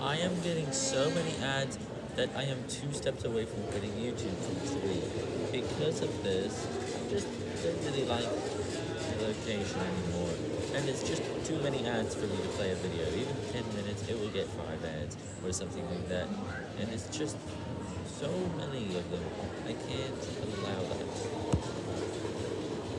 I am getting so many ads that I am two steps away from quitting YouTube from three. Because of this, I just don't really like the location anymore. And it's just too many ads for me to play a video. Even 10 minutes, it will get 5 ads or something like that. And it's just so many of them.